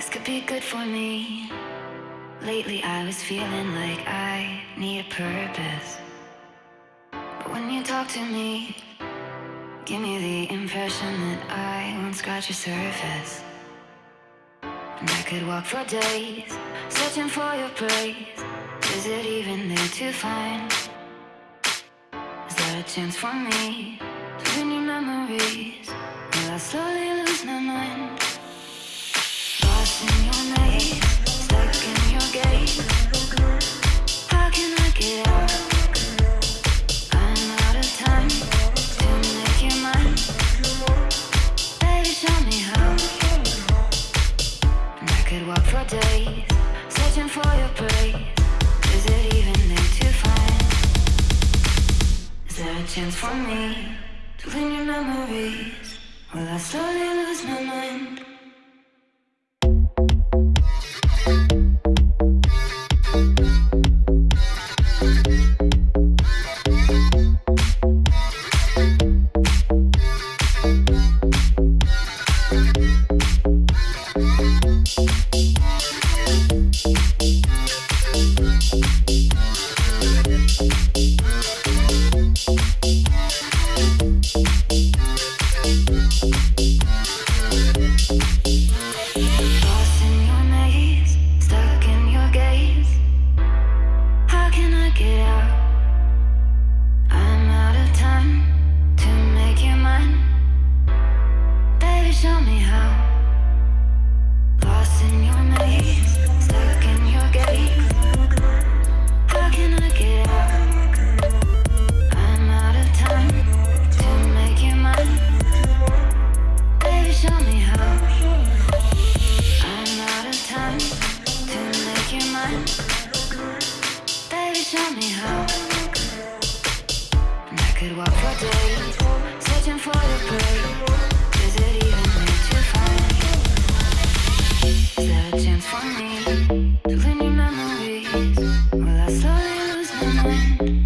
This could be good for me. Lately, I was feeling like I need a purpose. But when you talk to me, give me the impression that I won't scratch your surface. And I could walk for days, searching for your praise. Is it even there to find? Is there a chance for me to win your memories? Will I slowly lose my mind? Chance for me to clean your memories? Will I mind? mine. Baby, show me how. And I could walk for days, searching for the break. Is it even need to find? Is there a chance for me to clean your memories? Will I slowly lose my mind?